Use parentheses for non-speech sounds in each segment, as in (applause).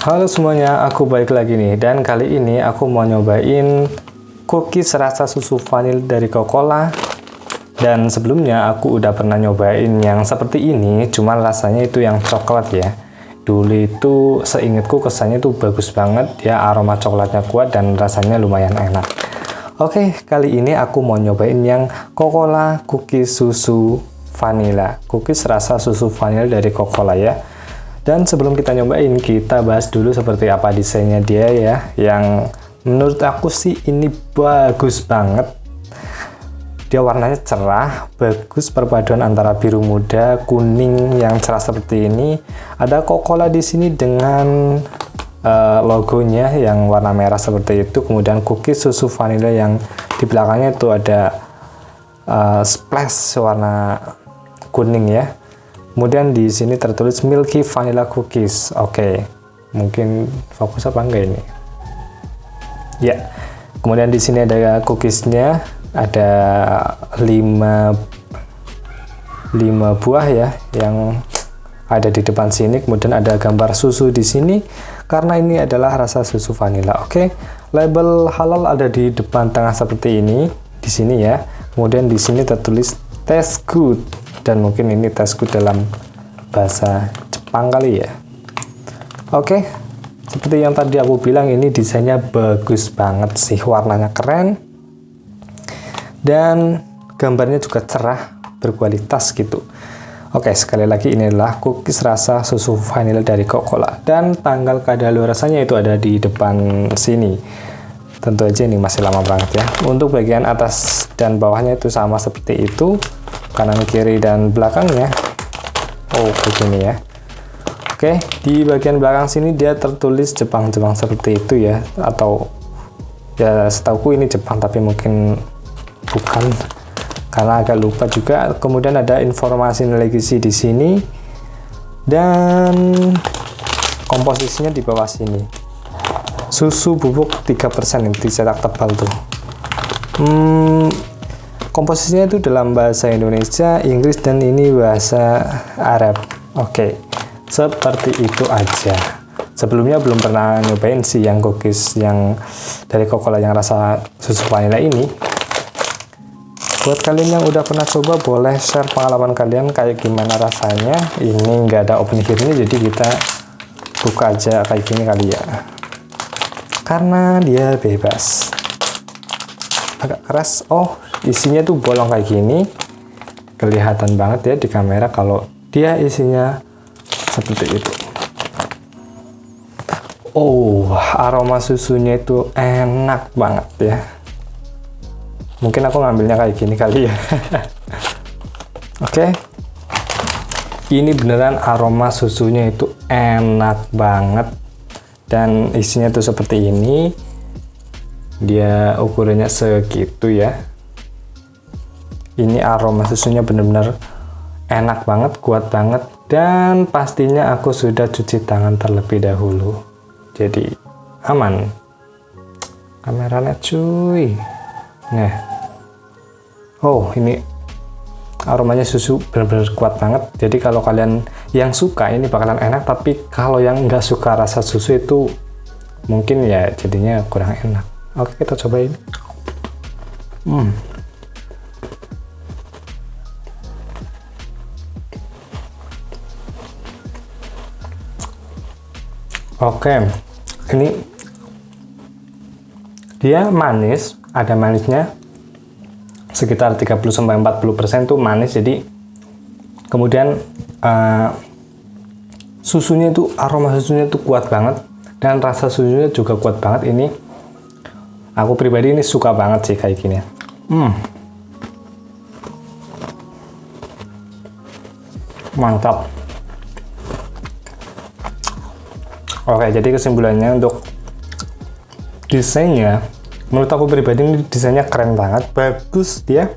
Halo semuanya, aku balik lagi nih. Dan kali ini aku mau nyobain cookies rasa susu vanil dari Coca-Cola. Dan sebelumnya aku udah pernah nyobain yang seperti ini cuma rasanya itu yang coklat ya. Dulu itu seingatku kesannya itu bagus banget ya aroma coklatnya kuat dan rasanya lumayan enak. Oke, kali ini aku mau nyobain yang Coca-Cola cookies susu vanilla cookies rasa susu vanilla dari Coca-Cola ya dan sebelum kita nyobain, kita bahas dulu seperti apa desainnya dia ya. Yang menurut aku sih ini bagus banget. Dia warnanya cerah, bagus perpaduan antara biru muda, kuning yang cerah seperti ini. Ada Coca-Cola di sini dengan uh, logonya yang warna merah seperti itu. Kemudian cookies susu vanilla yang di belakangnya itu ada uh, splash warna kuning ya Kemudian di sini tertulis Milky Vanilla Cookies. Oke, okay. mungkin fokus apa enggak ini? Ya. Kemudian di sini ada cookiesnya, ada 5 5 buah ya yang ada di depan sini. Kemudian ada gambar susu di sini karena ini adalah rasa susu vanilla. Oke. Okay. Label halal ada di depan tengah seperti ini di sini ya. Kemudian di sini tertulis taste good dan mungkin ini tasku dalam bahasa Jepang kali ya. Oke seperti yang tadi aku bilang ini desainnya bagus banget sih warnanya keren. Dan gambarnya juga cerah berkualitas gitu. Oke, sekali lagi ini adalah cookies rasa susu vanilla dari Coca-Cola. Dan tanggal kadaluarsanya itu ada di depan sini. Tentu aja ini masih lama banget ya. Untuk bagian atas dan bawahnya itu sama seperti itu kanan kiri dan belakangnya oh begini ya. Oke di bagian belakang sini dia tertulis Jepang-Jepang seperti itu ya. Atau ya setauku ini Jepang tapi mungkin bukan. Karena agak lupa juga. Kemudian ada informasi gizi di sini. Dan komposisinya di bawah sini. Susu bubuk 3% yang dicetak tebal tuh. Hmm, komposisinya itu dalam bahasa Indonesia, Inggris, dan ini bahasa Arab. Oke, seperti itu aja. Sebelumnya belum pernah nyobain sih yang cookies yang dari Coca-Cola yang rasa susu vanilla ini. Buat kalian yang udah pernah coba, boleh share pengalaman kalian kayak gimana rasanya. Ini nggak ada open here jadi kita buka aja kayak gini kali ya. Karena dia bebas. Agak keras. Oh, isinya tuh bolong kayak gini. Kelihatan banget ya di kamera kalau dia isinya seperti itu. Oh aroma susunya itu enak banget ya. Mungkin aku ngambilnya kayak gini kali ya. (laughs) Oke. Okay. ini beneran aroma susunya itu enak banget. Dan isinya tuh seperti ini. Dia ukurannya segitu ya ini aroma susunya benar-benar enak banget kuat banget dan pastinya aku sudah cuci tangan terlebih dahulu. Jadi aman. Kameranya cuy. Nah. Oh ini aromanya susu benar-benar kuat banget. Jadi kalau kalian yang suka ini bakalan enak tapi kalau yang nggak suka rasa susu itu mungkin ya jadinya kurang enak. Oke kita cobain. Hmm Oke, ini dia manis, ada manisnya sekitar 30-40% tuh manis, jadi kemudian uh, susunya itu aroma susunya itu kuat banget dan rasa susunya juga kuat banget. Ini aku pribadi ini suka banget sih kayak gini. Hmm. mantap Oke, jadi kesimpulannya untuk desainnya, menurut aku pribadi ini desainnya keren banget, bagus dia.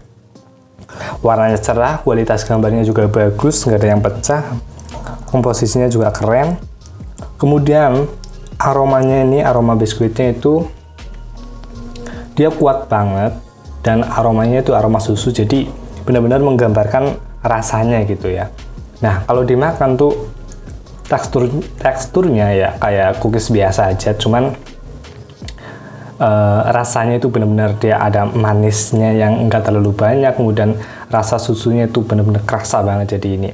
Warnanya cerah, kualitas gambarnya juga bagus, nggak ada yang pecah. Komposisinya juga keren. Kemudian aromanya ini, aroma biskuitnya itu dia kuat banget dan aromanya itu aroma susu, jadi benar-benar menggambarkan rasanya gitu ya. Nah, kalau dimakan tuh tekstur teksturnya ya kayak cookies biasa aja cuman uh, rasanya itu benar-benar dia ada manisnya yang enggak terlalu banyak kemudian rasa susunya itu benar-benar kerasa banget jadi ini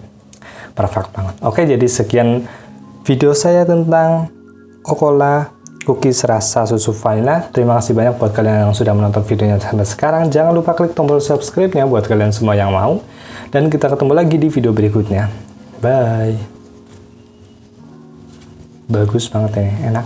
perfect banget oke jadi sekian video saya tentang Coca-Cola cookies rasa susu vanilla. Terima kasih banyak buat kalian yang sudah menonton videonya sampai sekarang. Jangan lupa klik tombol subscribe-nya buat kalian semua yang mau. Dan kita ketemu lagi di video berikutnya. Bye. Bagus banget ini, enak.